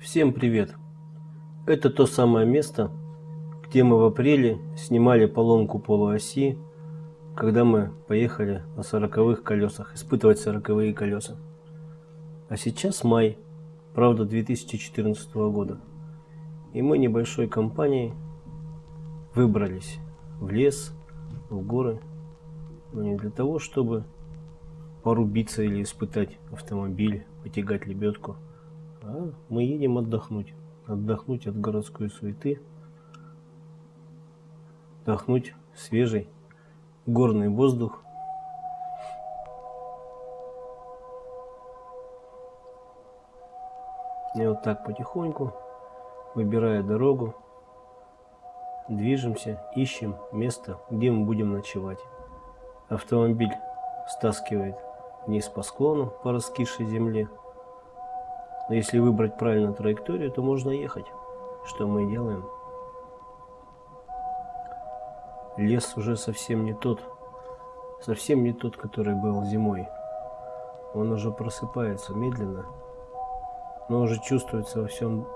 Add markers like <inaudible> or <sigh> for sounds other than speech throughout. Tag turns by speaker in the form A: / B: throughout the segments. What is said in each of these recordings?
A: Всем привет! Это то самое место, где мы в апреле снимали поломку полуоси, когда мы поехали на сороковых колесах, испытывать сороковые колеса. А сейчас май, правда 2014 года. И мы небольшой компанией выбрались в лес, в горы, но не для того, чтобы порубиться или испытать автомобиль, потягать лебедку – а мы едем отдохнуть. Отдохнуть от городской суеты. Отдохнуть свежий горный воздух. И вот так потихоньку, выбирая дорогу, движемся, ищем место, где мы будем ночевать. Автомобиль стаскивает вниз по склону по раскисшей земле. Но если выбрать правильную траекторию, то можно ехать. Что мы делаем? Лес уже совсем не тот. Совсем не тот, который был зимой. Он уже просыпается медленно. Но уже чувствуется во всем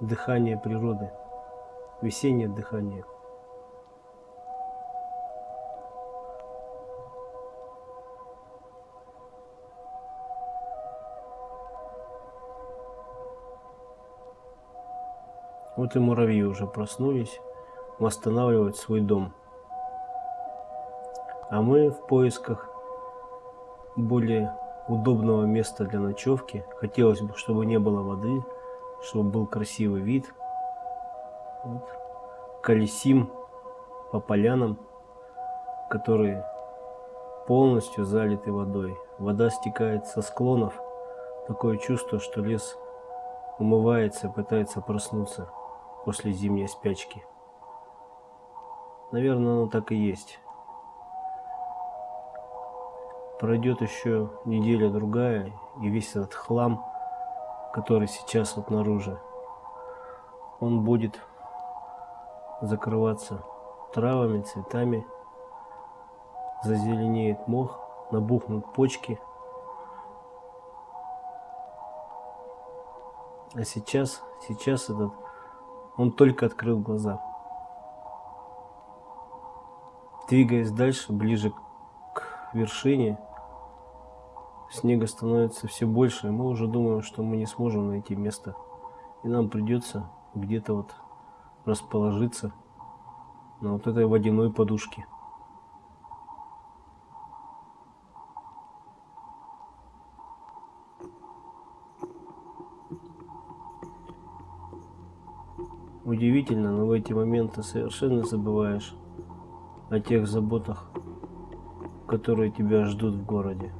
A: дыхание природы. Весеннее дыхание. Вот и муравьи уже проснулись, восстанавливать свой дом. А мы в поисках более удобного места для ночевки. Хотелось бы, чтобы не было воды, чтобы был красивый вид. Вот. Колесим по полянам, которые полностью залиты водой. Вода стекает со склонов. Такое чувство, что лес умывается, пытается проснуться после зимней спячки. Наверное, оно так и есть. Пройдет еще неделя-другая, и весь этот хлам, который сейчас вот наружу, он будет закрываться травами, цветами, зазеленеет мох, набухнут почки. А сейчас, сейчас этот он только открыл глаза. Двигаясь дальше, ближе к вершине, снега становится все больше, и мы уже думаем, что мы не сможем найти место. И нам придется где-то вот расположиться на вот этой водяной подушке. Удивительно, но в эти моменты совершенно забываешь о тех заботах, которые тебя ждут в городе.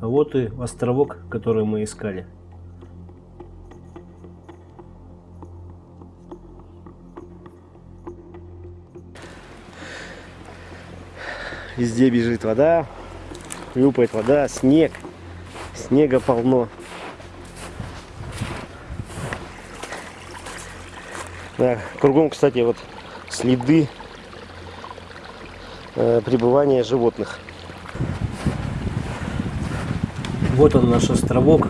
A: А вот и островок, который мы искали.
B: Везде бежит вода, хлюпает вода, снег. Снега полно. Да, кругом, кстати, вот следы э, пребывания животных.
A: Вот он наш островок.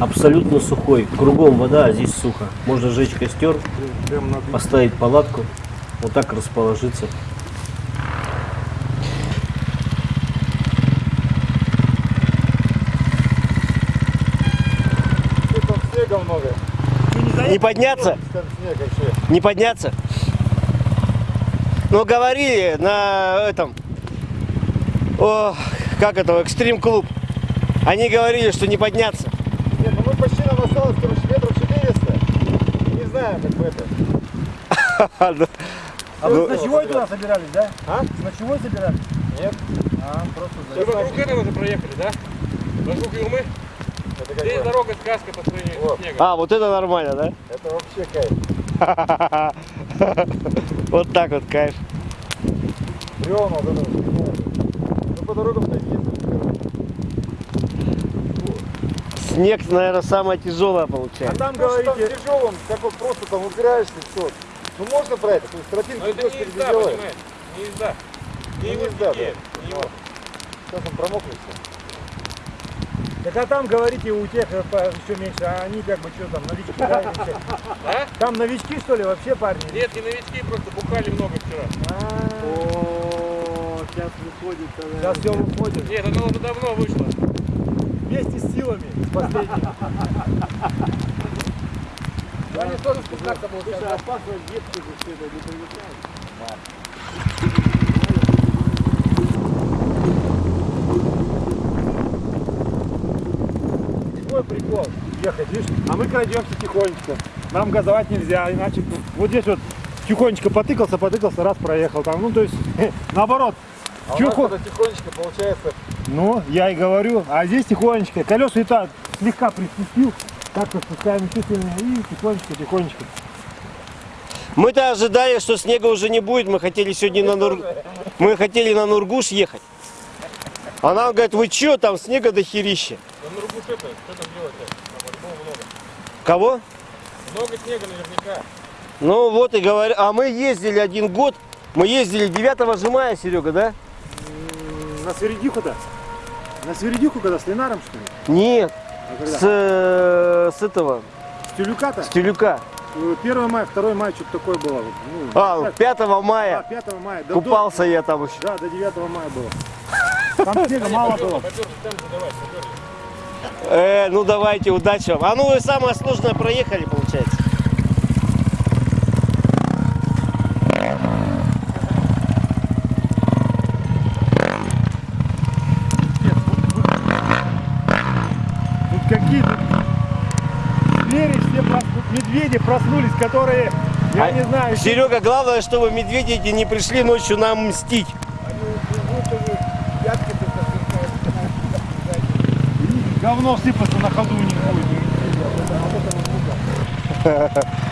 A: Абсолютно сухой. Кругом вода, а здесь сухо. Можно сжечь костер, поставить палатку, вот так расположиться.
C: снега много.
A: Не подняться? Не подняться? Ну, говорили на этом, о, как это, экстрим клуб. Они говорили, что не подняться.
C: Нет, ну мы почти нам осталось, короче, метров 400. Не знаю, как бы это. <laughs>
A: Ну,
D: А вы с ночевой туда собирались, да?
C: А?
D: С ночевой собирались?
C: Нет.
D: А, просто
E: Вы вокруг этого уже проехали, да? Вокруг Юмы?
C: Это как
E: Здесь дорога сказка по сравнению
C: Вот.
E: снегом.
A: А, вот это нормально, да?
C: Это вообще кайф. <laughs>
A: Вот так вот кайф.
C: Бревна вот это. Ну по ездили, короче.
A: Снег, наверное, самое тяжелое
D: А
A: получается.
D: там
C: Ну, там
D: говорите,
C: тяжелым, как вот просто там упираешься, все. Ну можно про это, то есть тропинку
E: Но это
C: идешь,
E: не езда, понимаете? Не езда.
C: Ну,
E: Не
C: езда, да.
E: стихия, не его.
C: Сейчас он промокнет все.
D: Так а там говорите у тех э, еще меньше, а они как бы что там, новички, да?
E: А?
D: Там новички что ли вообще парни?
E: Нет, не новички, просто бухали много вчера.
A: О, сейчас выходит.
D: Сейчас все выходит.
E: Нет, оно уже давно вышло.
D: Вместе с силами, с последними.
E: Они тоже спускаться будут.
A: опасно детки же все это не привыкают.
D: Свой прикол ехать, видишь? А мы крадемся тихонечко. Нам газовать нельзя, иначе вот здесь вот тихонечко потыкался, потыкался, раз проехал там. Ну то есть <laughs> наоборот.
C: А у
D: Чё
C: нас
D: хо-
C: это тихонечко получается.
D: Ну, я и говорю, а здесь тихонечко. Колеса и так слегка приспустил, так-то спускаем чувственно и тихонечко, тихонечко.
A: Мы-то ожидали, что снега уже не будет. Мы хотели сегодня на Нур... Мы хотели на Нургуш ехать. А нам говорят, вы чё, там снега до херища.
E: Да на руку это, что там делать-то? Там много.
A: Кого?
E: Много снега наверняка.
A: Ну вот и говорят. А мы ездили один год. Мы ездили 9 же мая, Серега, да?
D: На Сверидиху-то? На Сверидиху, когда с Ленаром, что ли?
A: Нет.
D: А когда?
A: С, э, с этого,
D: С Тюлюка-то?
A: с Тюлюка.
D: 1 мая, 2 мая, что-то такое было. Ну,
A: А,
D: так,
A: 5
D: а,
A: мая.
D: 5 мая. Да,
A: Купался я там еще.
D: до- да, до 9 мая было. Там снега мало было.
A: Э, ну давайте, удачи вам. А ну вы самое сложное проехали, получается.
D: Тут какие звери все медведи проснулись, которые, я
A: А,
D: не знаю,
A: Серега, главное, чтобы медведи не пришли ночью нам мстить.
D: Говно сыпаться на ходу не будет. <laughs>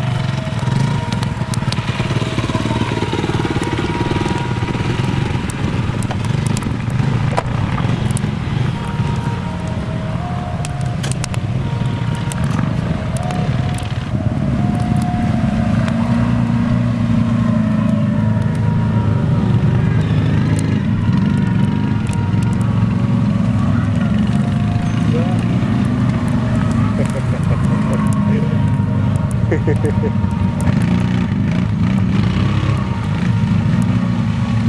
D: <laughs>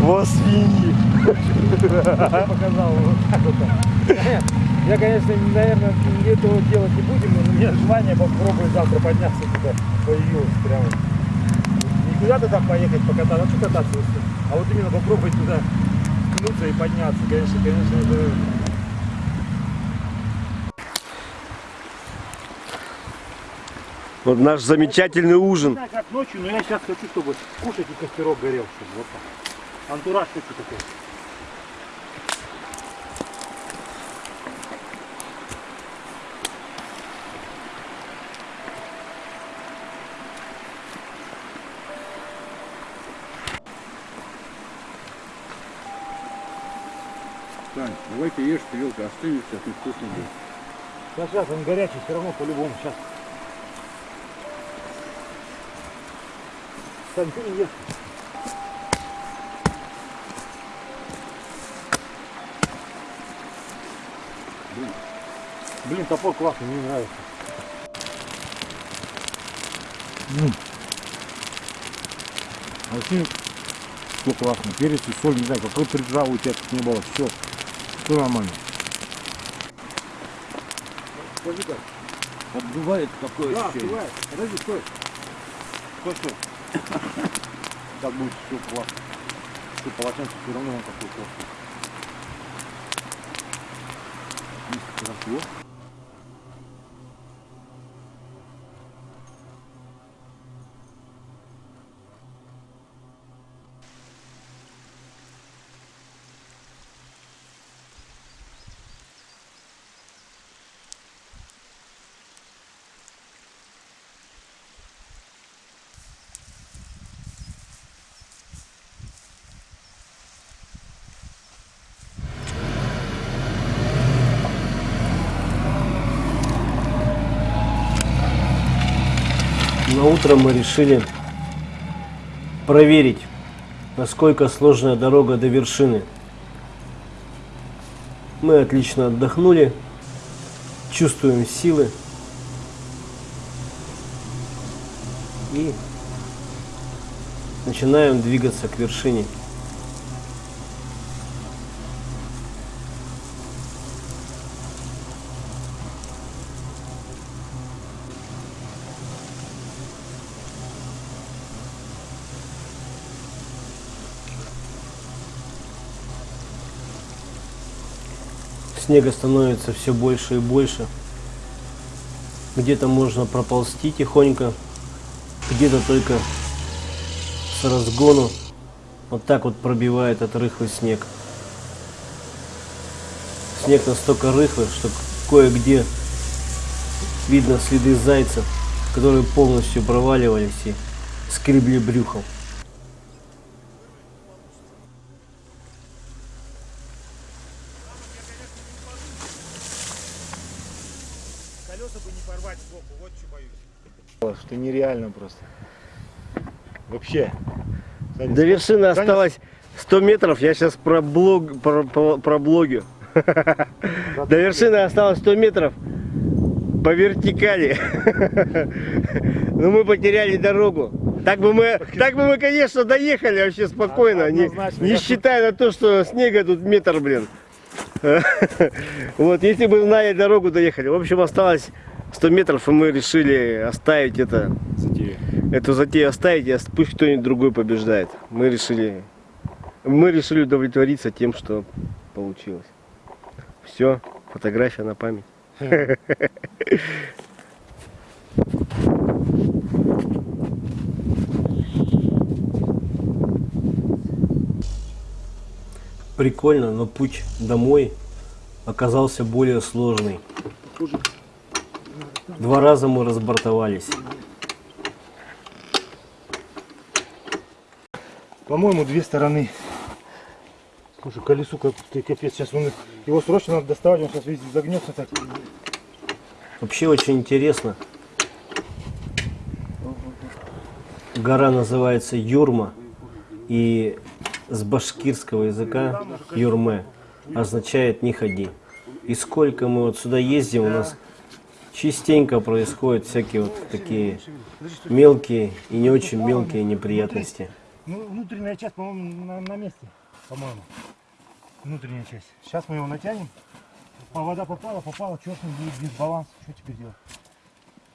A: Вот свиньи.
D: показал. Я, конечно, наверное, этого делать не будем, но у меня желание попробовать завтра подняться туда появилось прямо. Не куда-то там поехать покататься, а что кататься, а вот именно попробовать туда ткнуться и подняться, конечно, конечно, это...
A: Вот наш замечательный
D: Не
A: ужин.
D: знаю, как ночью, но я сейчас хочу, чтобы кушать и костерок горел, чтобы вот так. Антураж хочу такой.
F: Сань, давай-ка ешь, тарелка остынет, сейчас невкусно будет.
D: Сейчас, сейчас, он горячий, все равно по-любому, сейчас. Ешь. Блин. Блин, топор классный, мне нравится. М. А вообще, все классно. Перец и соль, не знаю, какой приджал у тебя тут не было. Все, все нормально.
F: Бывает такое
C: Да,
F: ощущение.
C: бывает. Подожди, стой. Стой, стой. Так будет все классно. Что полотенце все равно он такой классный. Красиво.
A: На утро мы решили проверить, насколько сложная дорога до вершины. Мы отлично отдохнули, чувствуем силы и начинаем двигаться к вершине. Снега становится все больше и больше. Где-то можно проползти тихонько, где-то только с разгону вот так вот пробивает этот рыхлый снег. Снег настолько рыхлый, что кое-где видно следы зайцев, которые полностью проваливались и скребли брюхом.
D: Колеса бы не порвать сбоку, вот что боюсь. Что нереально просто. Вообще. Смотри,
B: До вершины
D: Саня-
B: осталось 100 метров, я сейчас про блог, про, про, про блогю. <laughs> До вершины осталось 100 метров по вертикали. <laughs> Но мы потеряли дорогу. Так бы мы, так бы мы, конечно, доехали вообще спокойно, не, не считая на то, что снега тут метр, блин. <laughs> Вот, если бы знали дорогу, доехали. В общем, осталось 100 метров, и мы решили оставить это
D: Затея.
B: эту затею оставить, и пусть кто-нибудь другой побеждает. Мы решили, мы решили удовлетвориться тем, что получилось. Все, фотография на память.
A: Прикольно, но путь домой оказался более сложный. Два раза мы разбортовались.
D: По-моему, две стороны. Слушай, колесу как ты капец. Сейчас он, его срочно надо доставать, он сейчас весь загнется так.
A: Вообще очень интересно. Гора называется Юрма. И с башкирского языка Юрме означает не ходи. И сколько мы вот сюда ездим, у нас частенько происходят всякие вот такие мелкие и не очень мелкие неприятности.
D: Ну, внутренняя часть, по-моему, на, на месте. По-моему. Внутренняя часть. Сейчас мы его натянем. По вода попала, попала, черт будет дисбаланс. Что теперь делать?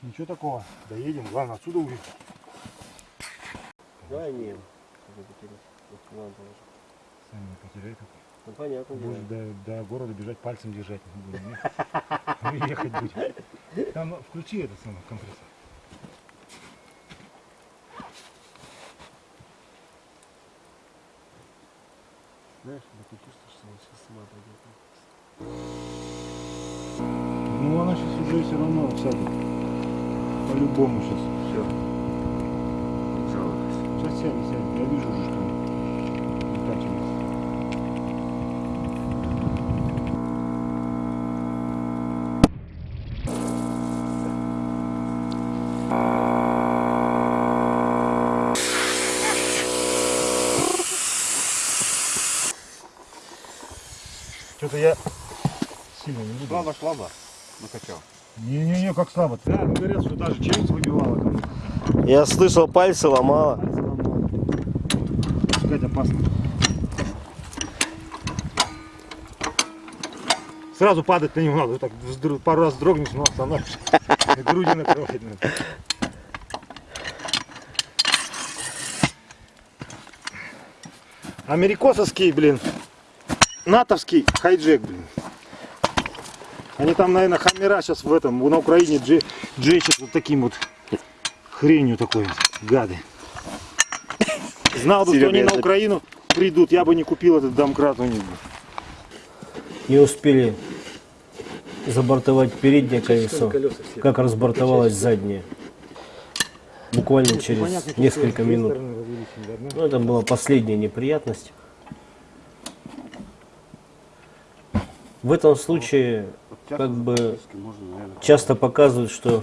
D: Ничего такого. Доедем. Главное отсюда уехать.
A: Да, не.
D: Сами не потеряй тут.
A: Ну, понятно.
D: Будешь до, до города бежать, пальцем держать. не не? <laughs> Ехать будем. Там включи этот самый компрессор.
A: Знаешь, ты чувствуешь, что она сейчас сама пойдет.
D: Ну она сейчас уже все равно всядет. По-любому сейчас.
B: Все.
D: Сейчас сядет, сядет. Я вижу уже, что Что-то я сильно не буду.
C: Слабо, слабо. Накачал.
D: Не-не-не, как слабо. Да, говорят, что даже челюсть выбивала.
B: Я слышал, пальцы
D: ломала. Пускать опасно. Сразу падать на него надо, вот так пару раз дрогнешь, но остановишься. груди накрывать надо. Америкосовский, блин, натовский хайджек, блин. Они там, наверное, хамера сейчас в этом, на Украине джи, джечат вот таким вот хренью такой, вот, гады. Знал бы, что
B: Серега,
D: они
B: я
D: на Украину придут, я бы не купил этот домкрат у них.
A: Не успели забортовать переднее колесо, как разбортовалось заднее. Буквально через
D: Понятно, что
A: несколько минут. Ну, это была последняя неприятность. В этом случае как бы часто показывают, что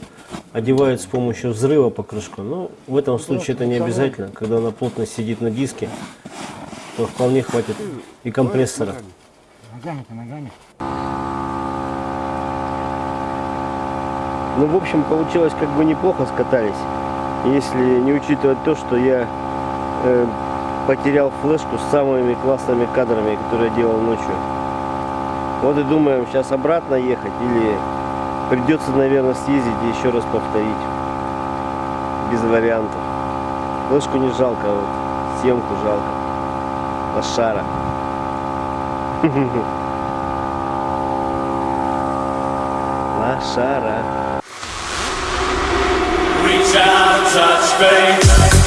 A: одевают с помощью взрыва покрышку. Но в этом случае это не обязательно. Когда она плотно сидит на диске, то вполне хватит и компрессора.
D: Ногами-то, ногами.
B: Ну, в общем, получилось как бы неплохо скатались. Если не учитывать то, что я э, потерял флешку с самыми классными кадрами, которые я делал ночью. Вот и думаем, сейчас обратно ехать или придется, наверное, съездить и еще раз повторить. Без вариантов. Флешку не жалко, а вот съемку жалко. Лошара. Лошара. <laughs>
G: Reach out, touch.